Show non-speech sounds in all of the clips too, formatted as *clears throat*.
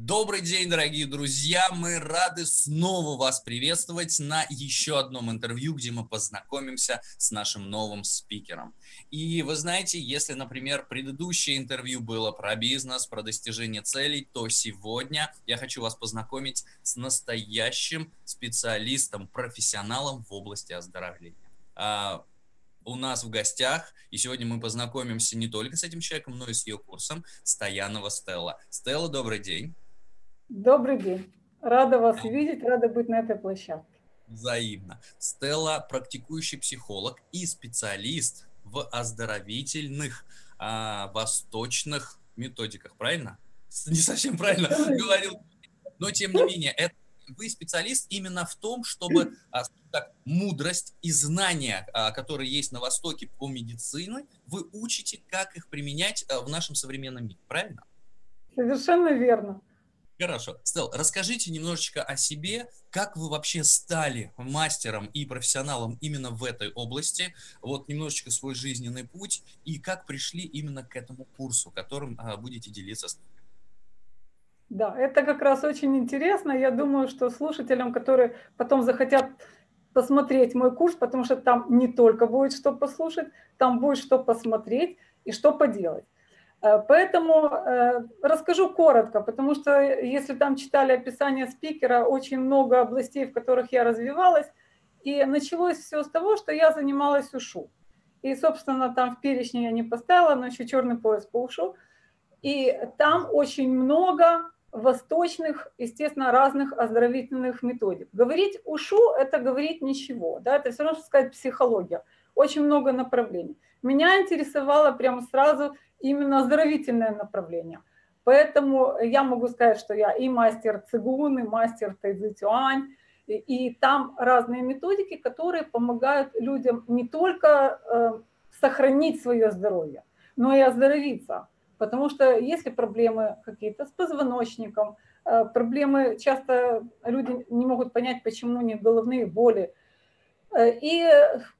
Добрый день, дорогие друзья! Мы рады снова вас приветствовать на еще одном интервью, где мы познакомимся с нашим новым спикером. И вы знаете, если, например, предыдущее интервью было про бизнес, про достижение целей, то сегодня я хочу вас познакомить с настоящим специалистом, профессионалом в области оздоровления а, у нас в гостях, и сегодня мы познакомимся не только с этим человеком, но и с ее курсом Стоянова Стелла. Стелла, добрый день. Добрый день. Рада вас видеть, рада быть на этой площадке. Взаимно. Стелла – практикующий психолог и специалист в оздоровительных а, восточных методиках, правильно? Не совсем правильно говорил, но тем не менее, это вы специалист именно в том, чтобы а, так, мудрость и знания, а, которые есть на Востоке по медицине, вы учите, как их применять а, в нашем современном мире, правильно? Совершенно верно. Хорошо. Стел, расскажите немножечко о себе, как вы вообще стали мастером и профессионалом именно в этой области, вот немножечко свой жизненный путь и как пришли именно к этому курсу, которым а, будете делиться с. Да, это как раз очень интересно. Я думаю, что слушателям, которые потом захотят посмотреть мой курс, потому что там не только будет что послушать, там будет что посмотреть и что поделать. Э, поэтому э, расскажу коротко, потому что если там читали описание спикера, очень много областей, в которых я развивалась, и началось все с того, что я занималась ушу. И, собственно, там в перечне я не поставила, но еще черный пояс по ушу. И там очень много восточных, естественно, разных оздоровительных методик. Говорить ушу – это говорить ничего, да, это все равно, что сказать психология. Очень много направлений. Меня интересовало прямо сразу – именно оздоровительное направление. Поэтому я могу сказать, что я и мастер цигун, и мастер тайцзитюань, и, и там разные методики, которые помогают людям не только э, сохранить свое здоровье, но и оздоровиться. Потому что если проблемы какие-то с позвоночником, э, проблемы, часто люди не могут понять, почему у них головные боли. Э, и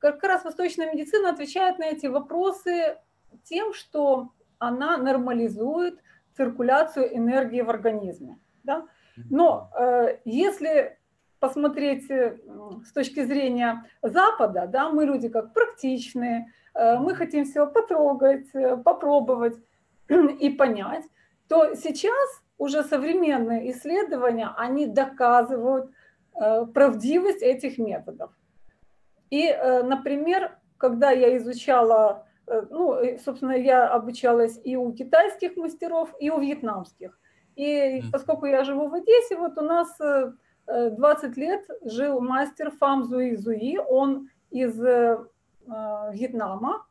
как раз восточная медицина отвечает на эти вопросы тем, что она нормализует циркуляцию энергии в организме. Да? Но э, если посмотреть э, с точки зрения Запада, да, мы люди как практичные, э, мы хотим все потрогать, э, попробовать *clears throat* и понять, то сейчас уже современные исследования, они доказывают э, правдивость этих методов. И, э, например, когда я изучала ну, собственно, я обучалась и у китайских мастеров, и у вьетнамских. И поскольку я живу в Одессе, вот у нас 20 э, лет жил мастер Фам Зуи Зуи, он из э, Вьетнама.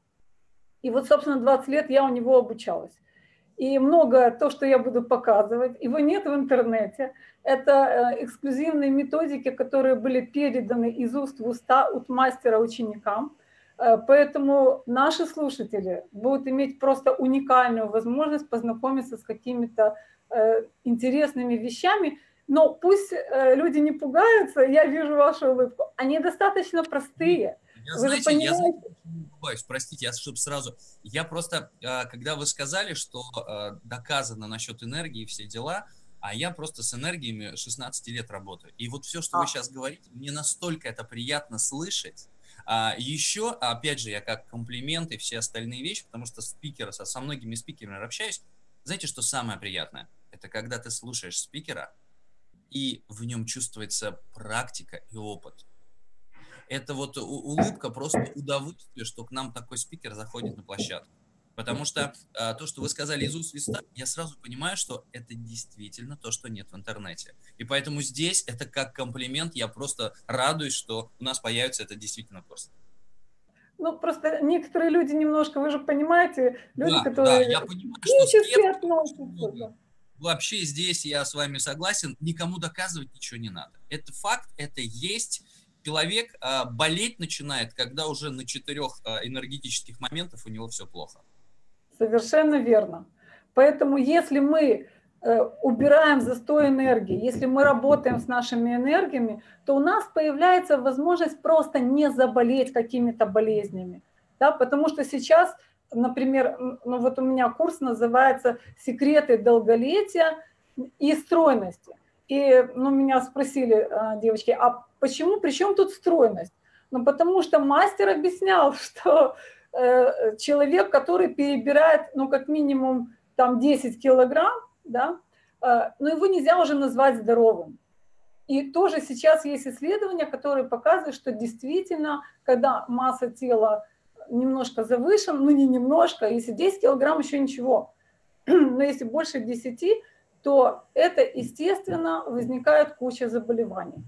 И вот, собственно, 20 лет я у него обучалась. И много то, что я буду показывать, его нет в интернете. Это эксклюзивные методики, которые были переданы из уст в уста от мастера ученикам. Э, поэтому наши слушатели будут иметь просто уникальную возможность познакомиться с какими-то э, интересными вещами. Но пусть э, люди не пугаются, я вижу вашу улыбку. Они достаточно простые. Я, вы знаете, я знаете, простите, я чтобы сразу... Я просто, когда вы сказали, что доказано насчет энергии все дела, а я просто с энергиями 16 лет работаю. И вот все, что а. вы сейчас говорите, мне настолько это приятно слышать, а еще, опять же, я как комплимент и все остальные вещи, потому что спикеры, со, со многими спикерами общаюсь, знаете, что самое приятное? Это когда ты слушаешь спикера, и в нем чувствуется практика и опыт. Это вот улыбка, просто удовольствие, что к нам такой спикер заходит на площадку. Потому что а, то, что вы сказали из уст листа, я сразу понимаю, что это действительно то, что нет в интернете. И поэтому здесь это как комплимент, я просто радуюсь, что у нас появится это действительно курс. Ну, просто некоторые люди немножко, вы же понимаете, люди, да, которые да, я понимаю, что относятся. Вообще здесь я с вами согласен, никому доказывать ничего не надо. Это факт, это есть. Человек а, болеть начинает, когда уже на четырех а, энергетических моментах у него все плохо. Совершенно верно. Поэтому если мы э, убираем застой энергии, если мы работаем с нашими энергиями, то у нас появляется возможность просто не заболеть какими-то болезнями. Да? Потому что сейчас, например, ну вот у меня курс называется «Секреты долголетия», и стройности. И ну, меня спросили девочки, а почему, при чем тут стройность? Ну, потому что мастер объяснял, *laughs* что человек, который перебирает, ну, как минимум, там, 10 килограмм, да, э, но его нельзя уже назвать здоровым. И тоже сейчас есть исследования, которые показывают, что действительно, когда масса тела немножко завышена, ну не немножко, если 10 килограмм еще ничего, *clears throat* но если больше 10, то это, естественно, возникает куча заболеваний.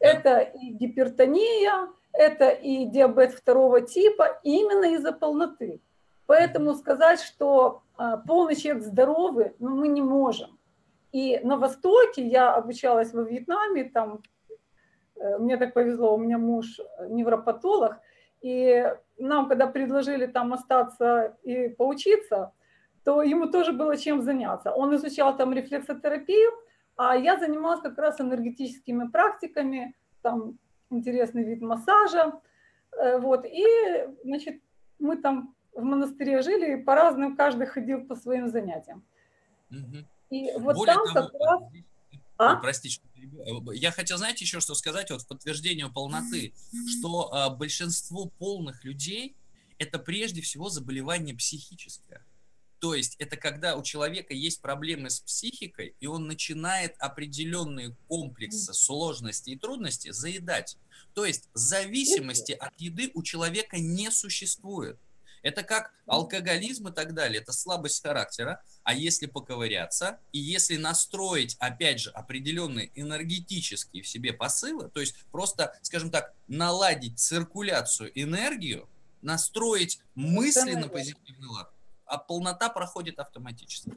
Это и гипертония, это и диабет второго типа именно из-за полноты. Поэтому сказать, что а, полный человек здоровый, ну, мы не можем. И на Востоке я обучалась во Вьетнаме, там э, мне так повезло, у меня муж невропатолог, и нам, когда предложили там остаться и поучиться, то ему тоже было чем заняться. Он изучал там рефлексотерапию, а я занималась как раз энергетическими практиками, там интересный вид массажа. Э, вот. И, значит, мы там в монастыре жили, и по-разному каждый ходил по своим занятиям. Угу. И вот Более там того, как раз... А? Простите, я хотел, знаете, еще что сказать, вот в подтверждение полноты, что а, большинство полных людей это прежде всего заболевание психическое. То есть это когда у человека есть проблемы с психикой, и он начинает определенные комплексы сложности и трудности заедать. То есть зависимости от еды у человека не существует. Это как алкоголизм и так далее, это слабость характера. А если поковыряться, и если настроить, опять же, определенные энергетические в себе посылы, то есть просто, скажем так, наладить циркуляцию энергию, настроить мысли на позитивный лад, а полнота проходит автоматически.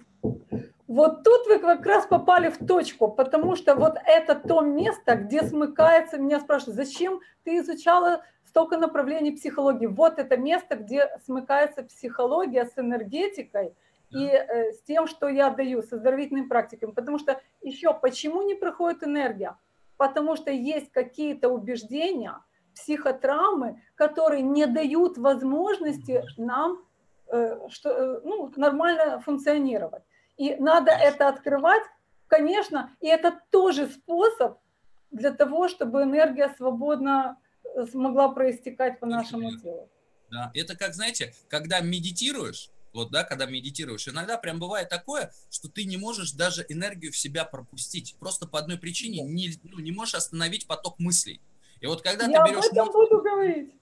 Вот тут вы как раз попали в точку, потому что вот это то место, где смыкается, меня спрашивают, зачем ты изучала столько направлений психологии? Вот это место, где смыкается психология с энергетикой и э, с тем, что я даю, с оздоровительными практиками. Потому что еще почему не проходит энергия? Потому что есть какие-то убеждения, психотравмы, которые не дают возможности нам что, э, ну, нормально функционировать. И надо это открывать, конечно, и это тоже способ для того, чтобы энергия свободно э, смогла проистекать по нашему телу. Да, это как, знаете, когда медитируешь, вот, да, когда медитируешь, иногда прям бывает такое, что ты не можешь даже энергию в себя пропустить, просто по одной причине не, ну, не можешь остановить поток мыслей. И вот когда Я ты берешь... Я об этом буду говорить.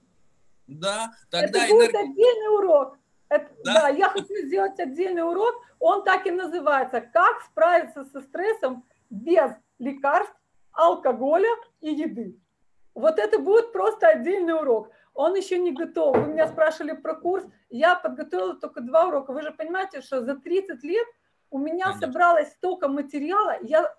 Да, тогда это будет энергия... отдельный урок. Это, да? да, я хочу сделать отдельный урок. Он так и называется «Как справиться со стрессом без лекарств, алкоголя и еды». Вот это будет просто отдельный урок. Он еще не готов. Вы меня спрашивали про курс. Я подготовила только два урока. Вы же понимаете, что за 30 лет у меня Конечно. собралось столько материала. Я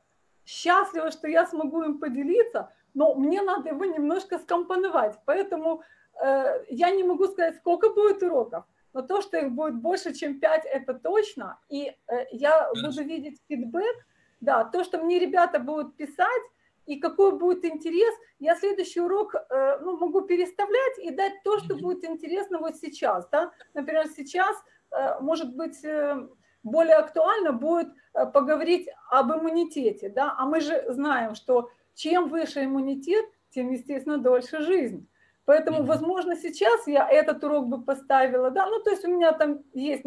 счастлива, что я смогу им поделиться, но мне надо его немножко скомпоновать. Поэтому э, я не могу сказать, сколько будет уроков но то, что их будет больше, чем 5, это точно. И э, я буду видеть фидбэк, да, то, что мне ребята будут писать, и какой будет интерес, я следующий урок э, ну, могу переставлять и дать то, что будет интересно вот сейчас. Да? Например, сейчас, э, может быть, более актуально будет поговорить об иммунитете. Да? А мы же знаем, что чем выше иммунитет, тем, естественно, дольше жизнь. Поэтому, возможно, сейчас я этот урок бы поставила, да, ну, то есть у меня там есть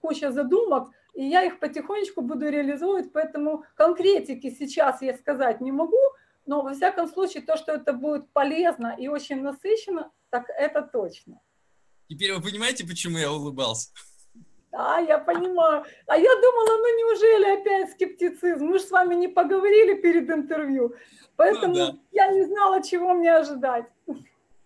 куча задумок, и я их потихонечку буду реализовывать, поэтому конкретики сейчас я сказать не могу, но во всяком случае то, что это будет полезно и очень насыщенно, так это точно. Теперь вы понимаете, почему я улыбался? Да, я понимаю. А я думала, ну неужели опять скептицизм? Мы же с вами не поговорили перед интервью, поэтому ну, да. я не знала, чего мне ожидать.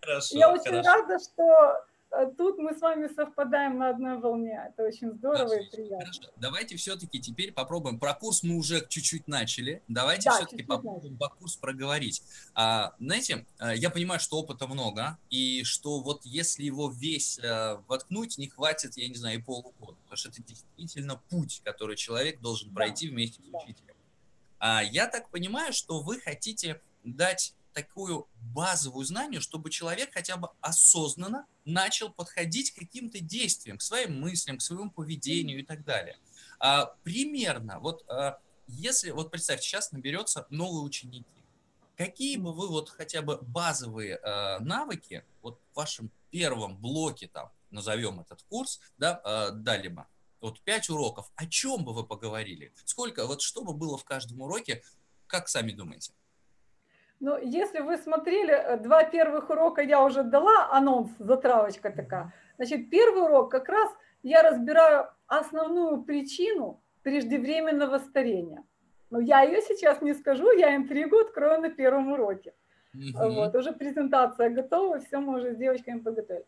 Хорошо, Я очень хорошо. рада, что э, тут мы с вами совпадаем на одной волне. Это очень здорово хорошо, и приятно. Хорошо. Давайте все-таки теперь попробуем. Про курс мы уже чуть-чуть начали. Давайте да, все-таки попробуем про курс проговорить. А, знаете, э, я понимаю, что опыта много, и что вот если его весь а, воткнуть, не хватит, я не знаю, и полугода. Потому что это действительно путь, который человек должен пройти да, вместе с учителем. А, я так понимаю, что вы хотите дать такую базовую знание, чтобы человек хотя бы осознанно начал подходить к каким-то действиям, к своим мыслям, к своему поведению и так далее. А, примерно, вот а, если, вот представьте, сейчас наберется новые ученики, какие бы вы вот хотя бы базовые э, навыки вот в вашем первом блоке там, назовем этот курс, да, э, дали бы? Вот пять уроков, о чем бы вы поговорили? Сколько, вот что бы было в каждом уроке, как сами думаете? Ну, если вы смотрели, э, два первых урока я уже дала, анонс, затравочка такая. Значит, первый урок как раз я разбираю основную причину преждевременного старения. Но я ее сейчас не скажу, я интригу открою на первом уроке. Угу. Вот, уже презентация готова, все мы уже с девочками подготовили.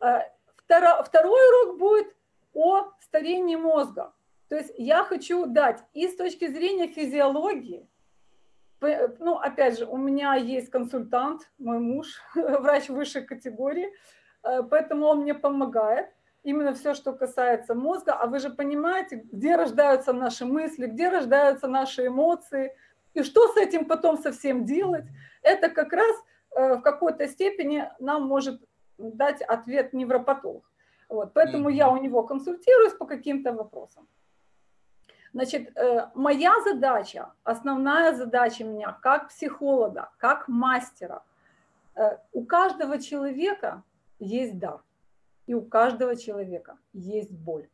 Э, второ, второй урок будет о старении мозга. То есть я хочу дать и с точки зрения физиологии, ну, опять же, у меня есть консультант, мой муж, *laughs* врач высшей категории, э, поэтому он мне помогает. Именно все, что касается мозга. А вы же понимаете, где рождаются наши мысли, где рождаются наши эмоции, и что с этим потом совсем делать. Это как раз э, в какой-то степени нам может дать ответ невропатолог. Вот, поэтому я у него консультируюсь по каким-то вопросам. Значит, э, моя задача, основная задача меня как психолога, как мастера, э, у каждого человека есть дар, и у каждого человека есть боль.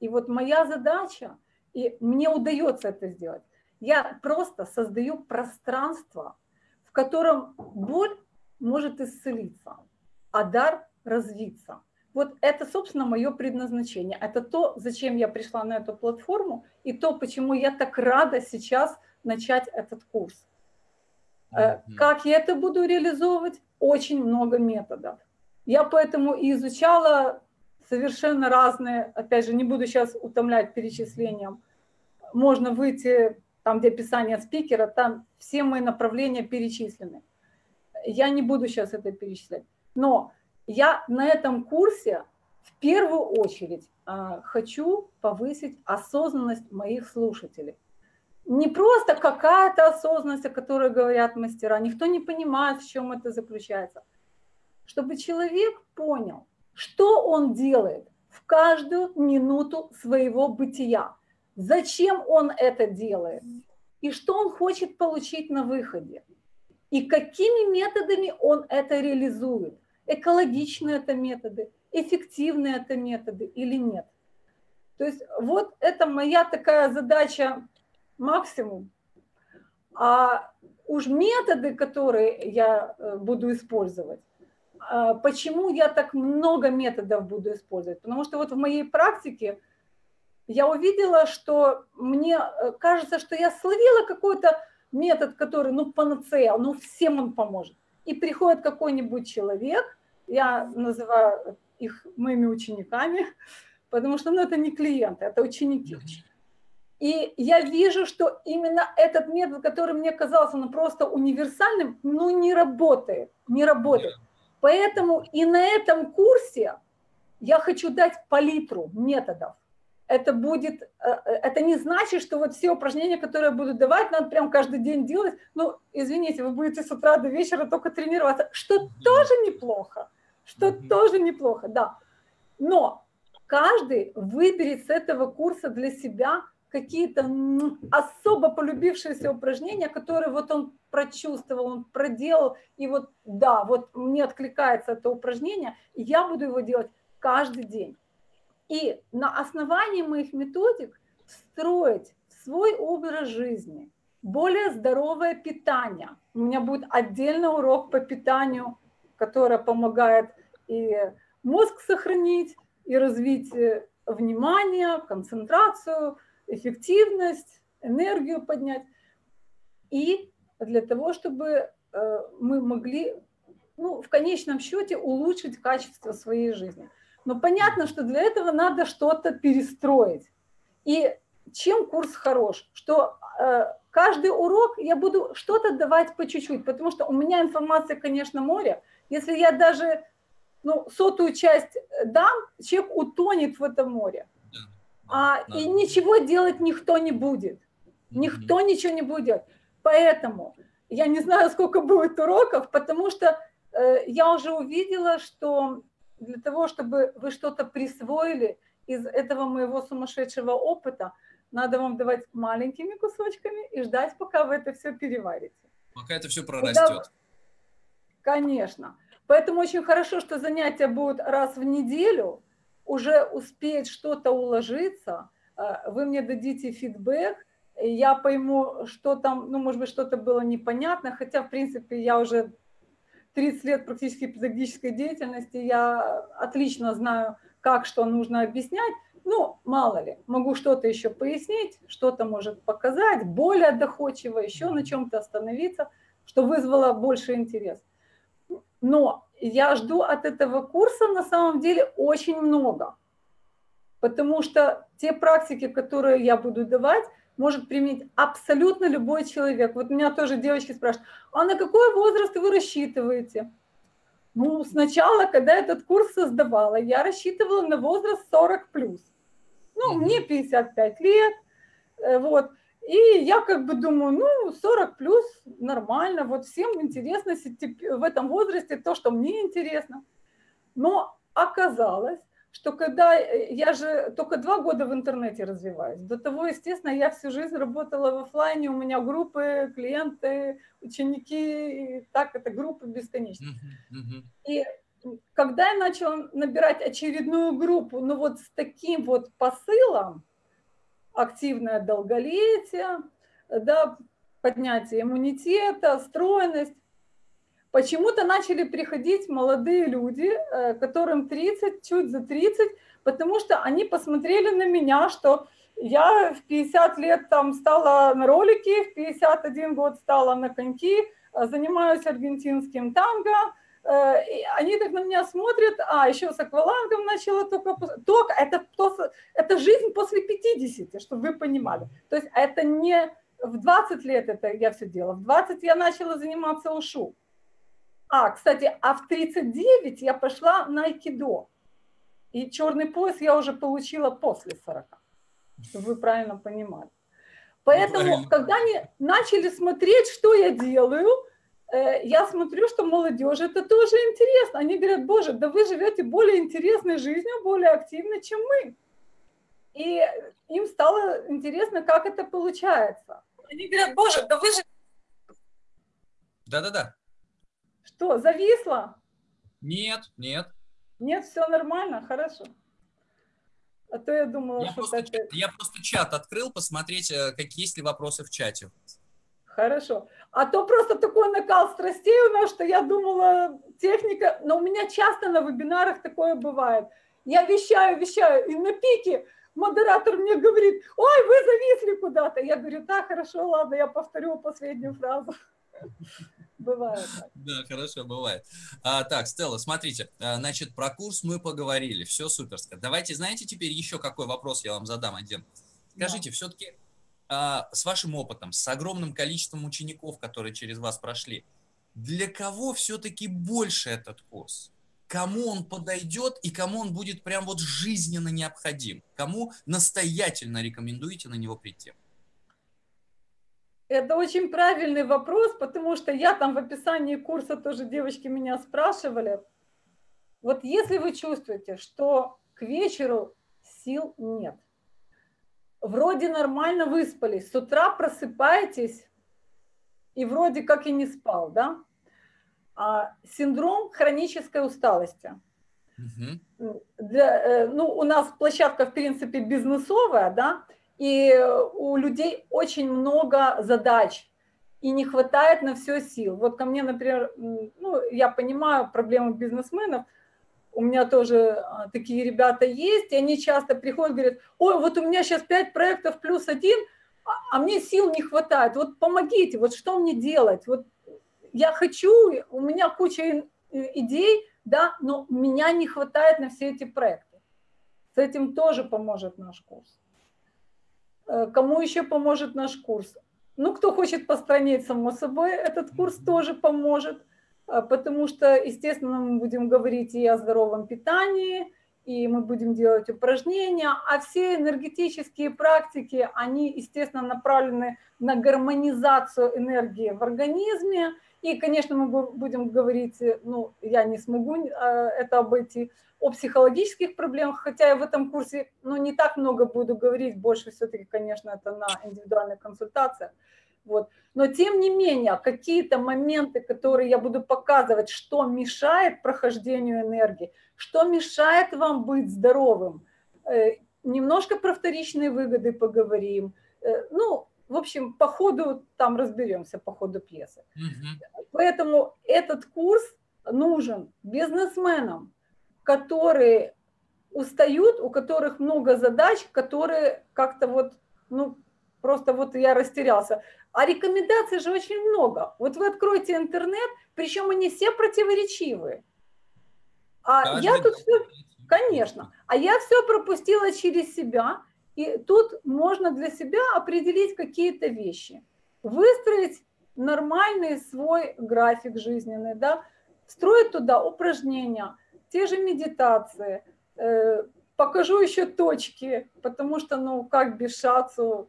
И вот моя задача, и мне удается это сделать, я просто создаю пространство, в котором боль может исцелиться, а дар развиться. Вот это, собственно, мое предназначение. Это то, зачем я пришла на эту платформу, и то, почему я так рада сейчас начать этот курс. Mm-hmm. Как я это буду реализовывать? Очень много методов. Я поэтому и изучала совершенно разные, опять же, не буду сейчас утомлять перечислением. Можно выйти там, где описание спикера, там все мои направления перечислены. Я не буду сейчас это перечислять. Но я на этом курсе в первую очередь а, хочу повысить осознанность моих слушателей. Не просто какая-то осознанность, о которой говорят мастера, никто не понимает, в чем это заключается. Чтобы человек понял, что он делает в каждую минуту своего бытия, зачем он это делает и что он хочет получить на выходе, и какими методами он это реализует – экологичны это методы, эффективны это методы или нет. То есть вот это моя такая задача максимум. А уж методы, которые я э, буду использовать, а почему я так много методов буду использовать? Потому что вот в моей практике я увидела, что мне э, кажется, что я словила какой-то метод, который, ну, панацея, ну, всем он поможет. И приходит какой-нибудь человек, я называю их моими учениками, потому что ну, это не клиенты, это ученики. И я вижу, что именно этот метод, который мне казался ну, просто универсальным, ну не работает, не работает. Поэтому и на этом курсе я хочу дать палитру методов. Это будет, э, э, это не значит, что вот все упражнения, которые я буду давать, надо прям каждый день делать. Ну, извините, вы будете с утра до вечера только тренироваться, что тоже неплохо что тоже неплохо, да. Но каждый выберет с этого курса для себя какие-то особо полюбившиеся упражнения, которые вот он прочувствовал, он проделал, и вот да, вот мне откликается это упражнение, и я буду его делать каждый день. И на основании моих методик строить свой образ жизни, более здоровое питание. У меня будет отдельный урок по питанию, который помогает и мозг сохранить, и развить э, внимание, концентрацию, эффективность, энергию поднять. И для того, чтобы э, мы могли, ну, в конечном счете, улучшить качество своей жизни. Но понятно, что для этого надо что-то перестроить. И чем курс хорош? Что э, каждый урок я буду что-то давать по чуть-чуть, потому что у меня информация, конечно, море. Если я даже ну, сотую часть э, дам, человек утонет в этом море. А, да. И ничего делать никто не будет. Никто ничего не будет. Поэтому я не знаю, сколько будет уроков, потому что э, я уже увидела, что для того, чтобы вы что-то присвоили из этого моего сумасшедшего опыта, надо вам давать маленькими кусочками и ждать, пока вы это все переварите. Пока это все прорастет. Конечно. Поэтому очень хорошо, что занятия будут раз в неделю, уже успеть что-то уложиться, э, вы мне дадите фидбэк, я пойму, что там, ну, может быть, что-то было непонятно, хотя, в принципе, я уже 30 лет практически педагогической деятельности, я отлично знаю, как что нужно объяснять, ну, мало ли, могу что-то еще пояснить, что-то может показать, более доходчиво, еще на чем-то остановиться, что вызвало больше интерес. Но я жду от этого курса на самом деле очень много, потому что те практики, которые я буду давать, может применить абсолютно любой человек. Вот меня тоже девочки спрашивают, а на какой возраст вы рассчитываете? Ну, сначала, когда этот курс создавала, я рассчитывала на возраст 40 плюс. Ну, мне 55 лет, э, вот. И я как бы думаю, ну, 40 плюс нормально, вот всем интересно в этом возрасте то, что мне интересно. Но оказалось, что когда э, я же только два года в интернете развиваюсь, до того, естественно, я всю жизнь работала в офлайне, у меня группы, клиенты, ученики, так это группы бесконечные. И когда я начала набирать очередную группу, ну вот с таким вот посылом, активное долголетие, да, поднятие иммунитета, стройность, Почему-то начали приходить молодые люди, э, которым 30, чуть за 30, потому что они посмотрели на меня, что я в 50 лет там стала на ролики, в 51 год стала на коньки, э, занимаюсь аргентинским танго, они так на меня смотрят, а еще с аквалангом начала только, только это, это жизнь после 50, чтобы вы понимали. То есть это не в 20 лет это я все делала, в 20 я начала заниматься ушу. А, кстати, а в 39 я пошла на айкидо. И черный пояс я уже получила после 40, чтобы вы правильно понимали. Поэтому, когда они начали смотреть, что я делаю, э, я смотрю, что молодежи это тоже интересно. Они говорят, боже, да вы живете более интересной жизнью, более активно, чем мы. И им стало интересно, как это получается. Они говорят, боже, да вы же... Да-да-да. Что, зависло? Нет, нет. Нет, все нормально, хорошо. А то я думала, я что просто, это... Я просто чат открыл, посмотреть, э, какие есть ли вопросы в чате. Хорошо. А то просто такой накал страстей у нас, что я думала, техника... Но у меня часто на вебинарах такое бывает. Я вещаю, вещаю, и на пике модератор мне говорит, ой, вы зависли куда-то. Я говорю, да, хорошо, ладно, я повторю последнюю фразу. *laughs* Бывает. Да, хорошо, бывает. А, так, Стелла, смотрите, а, значит, про курс мы поговорили, все суперско. Давайте, знаете, теперь еще какой вопрос я вам задам один. Скажите, да. все-таки с вашим опытом, с огромным количеством учеников, которые через вас прошли, для кого все-таки больше этот курс? Кому он подойдет и кому он будет прям вот жизненно необходим? Кому настоятельно рекомендуете на него прийти? Это очень правильный вопрос, потому что я там в описании курса тоже девочки меня спрашивали. Вот если вы чувствуете, что к вечеру сил нет, вроде нормально выспались, с утра просыпаетесь и вроде как и не спал, да? А, синдром хронической усталости. Угу. Для, э, ну, у нас площадка, в принципе, бизнесовая, да, и у людей очень много задач, и не хватает на все сил. Вот ко мне, например, ну, я понимаю проблемы бизнесменов, у меня тоже а, такие ребята есть, и они часто приходят и говорят, ой, вот у меня сейчас 5 проектов плюс один, а, а мне сил не хватает, вот помогите, вот что мне делать? Вот я хочу, у меня куча идей, да, но меня не хватает на все эти проекты. С этим тоже поможет наш курс. Э, кому еще поможет наш курс? Ну, кто хочет постранить, само собой, этот курс тоже поможет, э, потому что, естественно, мы будем говорить и о здоровом питании, и мы будем делать упражнения, а все энергетические практики, они, естественно, направлены на гармонизацию энергии в организме, и, конечно, мы будем говорить, ну, я не смогу э, это обойти, о психологических проблемах, хотя я в этом курсе, ну, не так много буду говорить, больше все-таки, конечно, это на индивидуальных консультациях. Вот. Но тем не менее, какие-то моменты, которые я буду показывать, что мешает прохождению энергии, что мешает вам быть здоровым. Э, немножко про вторичные выгоды поговорим. Э, ну, в общем, по ходу там разберемся, по ходу пьесы. Угу. Поэтому этот курс нужен бизнесменам, которые устают, у которых много задач, которые как-то вот, ну, просто вот я растерялся. А рекомендаций же очень много. Вот вы откроете интернет, причем они все противоречивые. А Каждый я тут все, конечно, а я все пропустила через себя, и тут можно для себя определить какие-то вещи, выстроить нормальный свой график жизненный, да, строить туда упражнения, те же медитации, э, покажу еще точки, потому что, ну, как без шацу,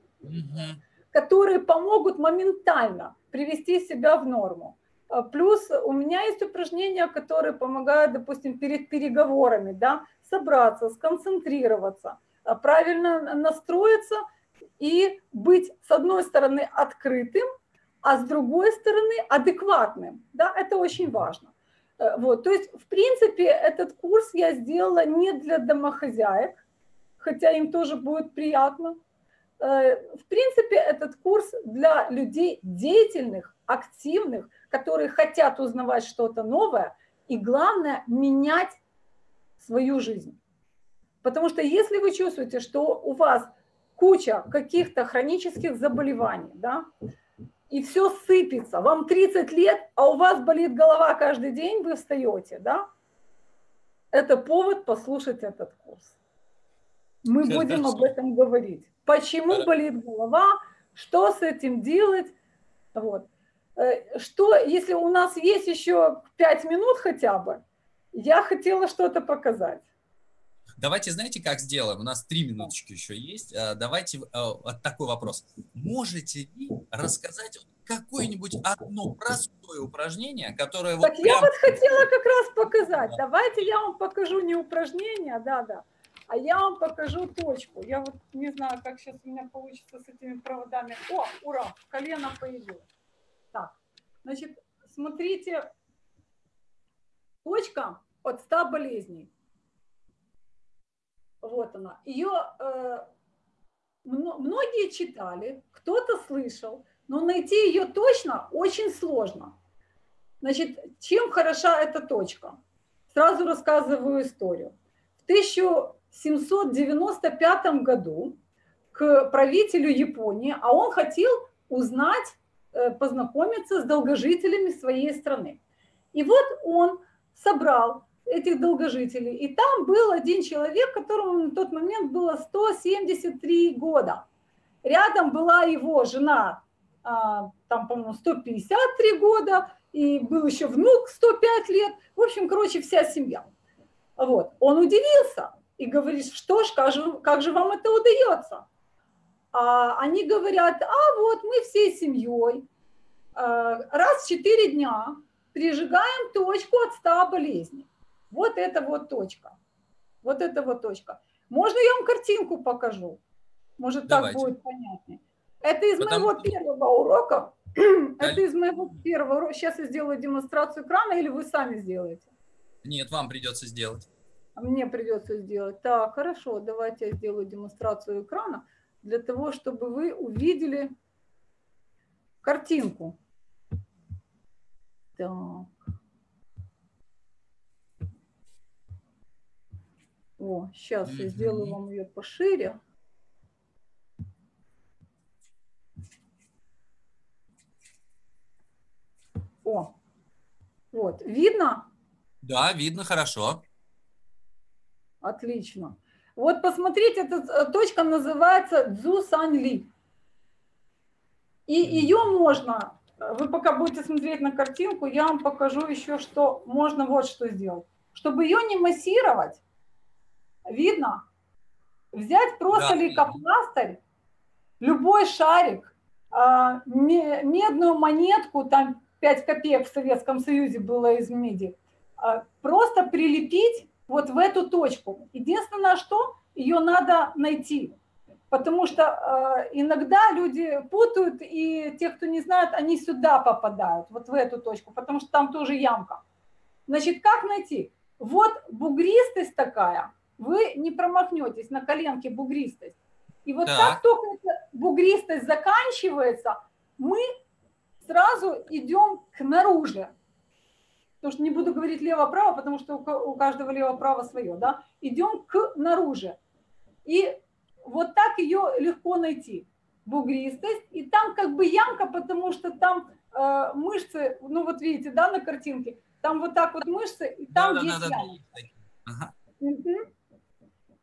которые помогут моментально привести себя в норму. А плюс у меня есть упражнения, которые помогают, допустим, перед переговорами, да, собраться, сконцентрироваться, а правильно настроиться и быть, с одной стороны, открытым, а с другой стороны, адекватным. Да, это очень важно. Э, вот, то есть, в принципе, этот курс я сделала не для домохозяек, хотя им тоже будет приятно, в принципе, этот курс для людей деятельных, активных, которые хотят узнавать что-то новое и, главное, менять свою жизнь. Потому что если вы чувствуете, что у вас куча каких-то хронических заболеваний, да, и все сыпется, вам 30 лет, а у вас болит голова каждый день, вы встаете, да, это повод послушать этот курс. Мы будем об этом говорить почему болит голова, что с этим делать. Вот. Э, что, если у нас есть еще 5 минут хотя бы, я хотела что-то показать. Давайте, знаете, как сделаем? У нас три минуточки еще есть. Э, давайте вот э, такой вопрос. Можете ли рассказать какое-нибудь одно простое упражнение, которое... Так вот я прям... вот хотела как раз показать. Давайте я вам покажу не упражнение, да-да, а я вам покажу точку. Я вот не знаю, как сейчас у меня получится с этими проводами. О, ура, колено появилось. Так, значит, смотрите, точка от 100 болезней. Вот она. Ее э, многие читали, кто-то слышал, но найти ее точно очень сложно. Значит, чем хороша эта точка? Сразу рассказываю историю. В 1000 795 году к правителю Японии, а он хотел узнать, э, познакомиться с долгожителями своей страны. И вот он собрал этих долгожителей, и там был один человек, которому на тот момент было 173 года. Рядом была его жена, а, там, по-моему, 153 года, и был еще внук 105 лет. В общем, короче, вся семья. Вот. Он удивился, и говоришь, что ж, как же, как же вам это удается? А они говорят, а вот мы всей семьей а, раз в 4 дня прижигаем точку от 100 болезней. Вот это вот точка. Вот это вот точка. Можно я вам картинку покажу? Может, Давайте. так будет понятнее. Это из Потому... моего первого урока. *clears throat* Это из моего первого урока. Сейчас я сделаю демонстрацию экрана или вы сами сделаете? Нет, вам придется сделать. Мне придется сделать. Так, хорошо, давайте я сделаю демонстрацию экрана для того, чтобы вы увидели картинку. Так. О, сейчас я сделаю вам ее пошире. О, вот, видно? Да, видно хорошо. Отлично. Вот посмотрите, эта э, точка называется Цзу Сан Ли. И ее можно, вы пока будете смотреть на картинку, я вам покажу еще, что можно вот что сделать. Чтобы ее не массировать, Видно? Взять просто да. лейкопластырь, любой шарик, а, медную монетку, там 5 копеек в Советском Союзе было из меди, а, просто прилепить вот в эту точку. Единственное, что ее надо найти. Потому что э, иногда люди путают, и те, кто не знает, они сюда попадают, вот в эту точку, потому что там тоже ямка. Значит, как найти? Вот бугристость такая, вы не промахнетесь на коленке бугристость. И вот да. как только эта бугристость заканчивается, мы сразу идем к наружу. Потому что не буду говорить лево-право, потому что у каждого лево-право свое, да? Идем к наружу. И вот так ее легко найти, бугристость. И там как бы ямка, потому что там э, мышцы, ну вот видите, да, на картинке, там вот так вот мышцы, и там да, есть да, ямка. Ага. Угу.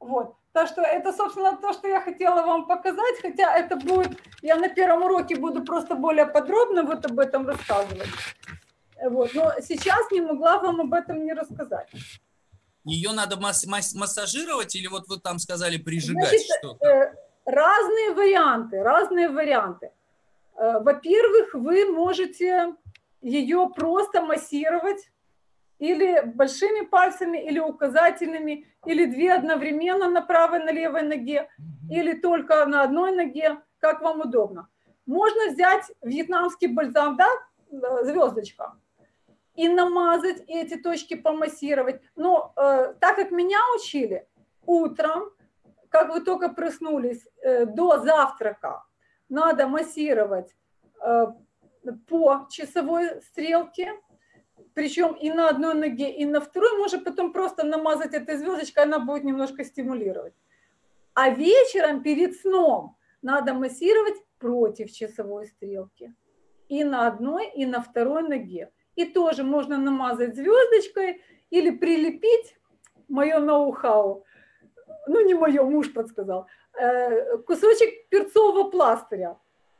Вот. Так что это, собственно, то, что я хотела вам показать, хотя это будет, я на первом уроке буду просто более подробно вот об этом рассказывать. Вот. Но сейчас не могла вам об этом не рассказать. Ее надо масс масс массажировать или вот вы там сказали прижигать что-то? Э, разные варианты, разные варианты. Э, во-первых, вы можете ее просто массировать или большими пальцами, или указательными, или две одновременно на правой, на левой ноге, или только на одной ноге, как вам удобно. Можно взять вьетнамский бальзам, да, э, звездочка, и намазать, и эти точки помассировать. Но э, так как меня учили, утром, как вы только проснулись, э, до завтрака надо массировать э, по часовой стрелке, причем и на одной ноге, и на второй, можно потом просто намазать этой звездочкой, она будет немножко стимулировать. А вечером перед сном надо массировать против часовой стрелки. И на одной, и на второй ноге и тоже можно намазать звездочкой или прилепить, мое ноу-хау, ну не мое, муж подсказал, э, кусочек перцового пластыря,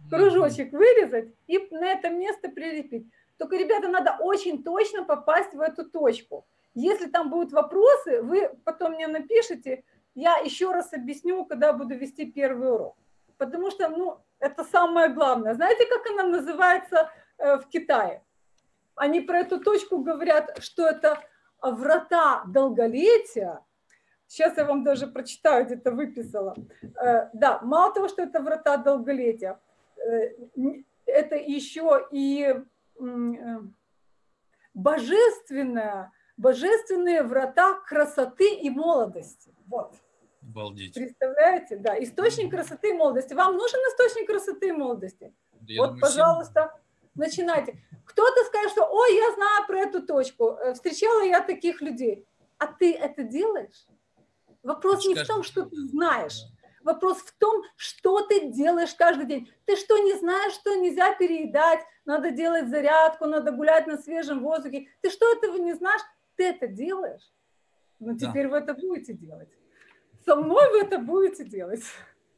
кружочек вырезать и на это место прилепить. Только, ребята, надо очень точно попасть в эту точку. Если там будут вопросы, вы потом мне напишите, я еще раз объясню, когда буду вести первый урок. Потому что, ну, это самое главное. Знаете, как она называется э, в Китае? Они про эту точку говорят, что это врата долголетия. Сейчас я вам даже прочитаю, где-то выписала. Э, да, мало того, что это врата долголетия, э, это еще и э, божественная, божественные врата красоты и молодости. Вот. Обалдеть. Представляете? Да, источник красоты и молодости. Вам нужен источник красоты и молодости? Я вот, думаю, пожалуйста, начинайте. Кто-то скажет, что, ой, я знаю про эту точку, э, встречала я таких людей. А ты это делаешь? Вопрос не в том, что ты знаешь. Вопрос в том, что ты делаешь каждый день. Ты что, не знаешь, что нельзя переедать, надо делать зарядку, надо гулять на свежем воздухе. Ты что, этого не знаешь? Ты это делаешь? Ну, теперь да. вы это будете делать. Со мной вы это будете делать.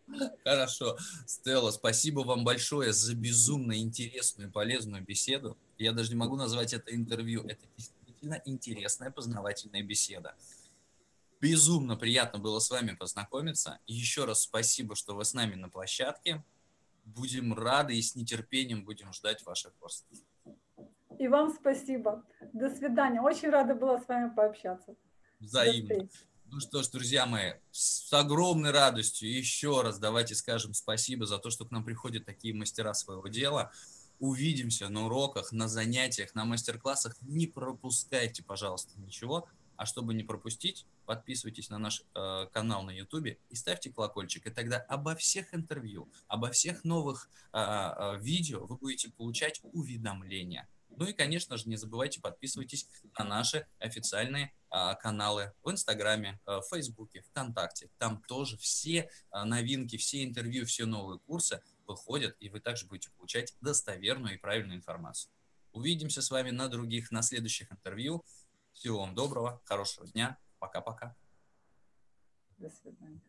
*laughs* Хорошо. Стелла, спасибо вам большое за безумно интересную и полезную беседу. Я даже не могу назвать это интервью. Это действительно интересная познавательная беседа. Безумно приятно было с вами познакомиться. Еще раз спасибо, что вы с нами на площадке. Будем рады и с нетерпением будем ждать ваших курсов. И вам спасибо. До свидания. Очень рада была с вами пообщаться. Взаимно. Ну что ж, друзья мои, с огромной радостью еще раз давайте скажем спасибо за то, что к нам приходят такие мастера своего дела. Увидимся на уроках, на занятиях, на мастер-классах. Не пропускайте, пожалуйста, ничего. А чтобы не пропустить, подписывайтесь на наш э, канал на YouTube и ставьте колокольчик. И тогда обо всех интервью, обо всех новых э, э, видео вы будете получать уведомления. Ну и, конечно же, не забывайте подписывайтесь на наши официальные а, каналы в Инстаграме, а, в Фейсбуке, ВКонтакте. Там тоже все а, новинки, все интервью, все новые курсы выходят, и вы также будете получать достоверную и правильную информацию. Увидимся с вами на других, на следующих интервью. Всего вам доброго, хорошего дня. Пока-пока. До свидания.